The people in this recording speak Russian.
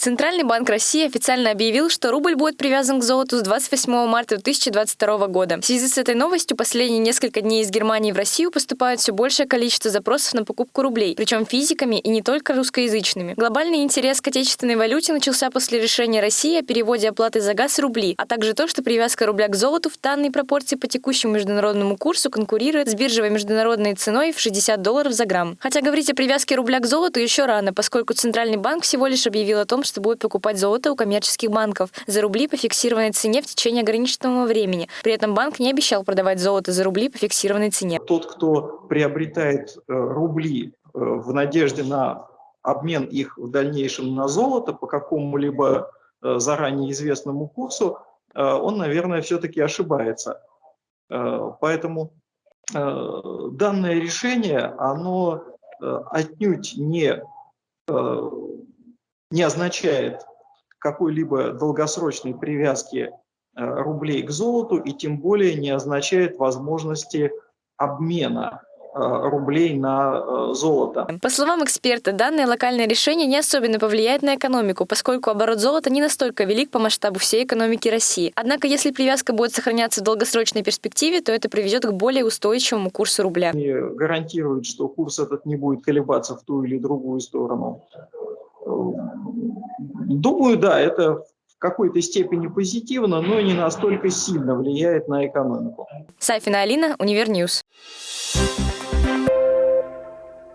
Центральный банк России официально объявил, что рубль будет привязан к золоту с 28 марта 2022 года. В связи с этой новостью последние несколько дней из Германии в Россию поступает все большее количество запросов на покупку рублей, причем физиками и не только русскоязычными. Глобальный интерес к отечественной валюте начался после решения России о переводе оплаты за газ в рубли, а также то, что привязка рубля к золоту в данной пропорции по текущему международному курсу конкурирует с биржевой международной ценой в 60 долларов за грамм. Хотя говорить о привязке рубля к золоту еще рано, поскольку Центральный банк всего лишь объявил о том, что будет покупать золото у коммерческих банков за рубли по фиксированной цене в течение ограниченного времени. При этом банк не обещал продавать золото за рубли по фиксированной цене. Тот, кто приобретает э, рубли э, в надежде на обмен их в дальнейшем на золото по какому-либо э, заранее известному курсу, он, наверное, все-таки ошибается. Поэтому данное решение, оно отнюдь не не означает какой-либо долгосрочной привязки э, рублей к золоту и тем более не означает возможности обмена Э, рублей на э, золото. По словам эксперта, данное локальное решение не особенно повлияет на экономику, поскольку оборот золота не настолько велик по масштабу всей экономики России. Однако, если привязка будет сохраняться в долгосрочной перспективе, то это приведет к более устойчивому курсу рубля. И гарантирует, что курс этот не будет колебаться в ту или другую сторону. Думаю, да, это в какой-то степени позитивно, но не настолько сильно влияет на экономику. Сафина Алина, Универньюз.